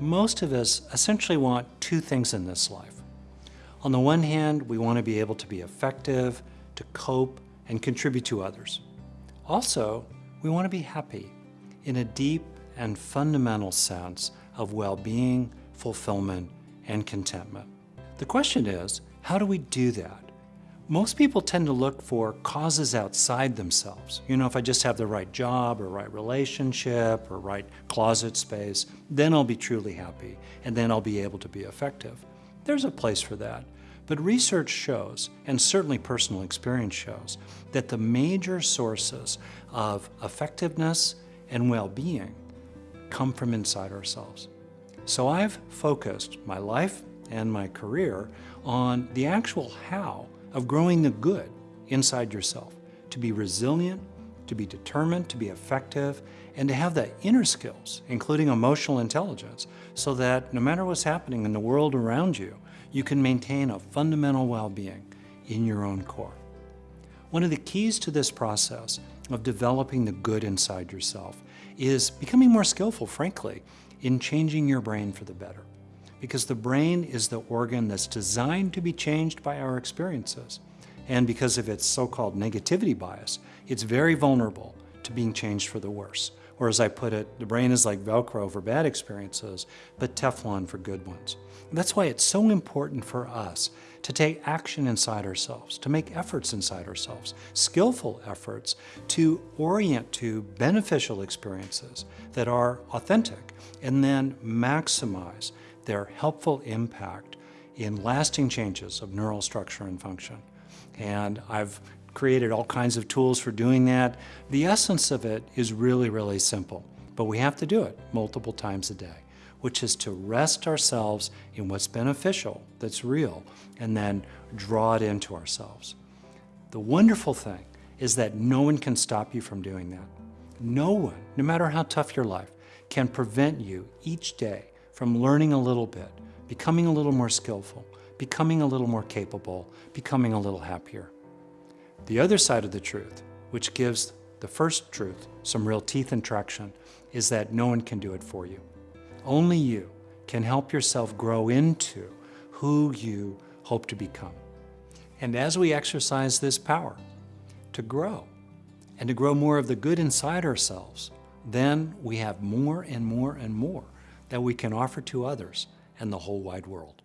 Most of us essentially want two things in this life. On the one hand, we want to be able to be effective, to cope, and contribute to others. Also, we want to be happy in a deep and fundamental sense of well-being, fulfillment, and contentment. The question is, how do we do that? Most people tend to look for causes outside themselves. You know, if I just have the right job or right relationship or right closet space, then I'll be truly happy and then I'll be able to be effective. There's a place for that. But research shows, and certainly personal experience shows, that the major sources of effectiveness and well-being come from inside ourselves. So I've focused my life and my career on the actual how of growing the good inside yourself, to be resilient, to be determined, to be effective, and to have the inner skills, including emotional intelligence, so that no matter what's happening in the world around you, you can maintain a fundamental well-being in your own core. One of the keys to this process of developing the good inside yourself is becoming more skillful, frankly, in changing your brain for the better because the brain is the organ that's designed to be changed by our experiences. And because of its so-called negativity bias, it's very vulnerable to being changed for the worse. Or as I put it, the brain is like Velcro for bad experiences, but Teflon for good ones. That's why it's so important for us to take action inside ourselves, to make efforts inside ourselves, skillful efforts to orient to beneficial experiences that are authentic and then maximize their helpful impact in lasting changes of neural structure and function. And I've created all kinds of tools for doing that. The essence of it is really, really simple, but we have to do it multiple times a day, which is to rest ourselves in what's beneficial, that's real, and then draw it into ourselves. The wonderful thing is that no one can stop you from doing that. No one, no matter how tough your life, can prevent you each day from learning a little bit, becoming a little more skillful, becoming a little more capable, becoming a little happier. The other side of the truth, which gives the first truth some real teeth and traction, is that no one can do it for you. Only you can help yourself grow into who you hope to become. And as we exercise this power to grow and to grow more of the good inside ourselves, then we have more and more and more that we can offer to others and the whole wide world.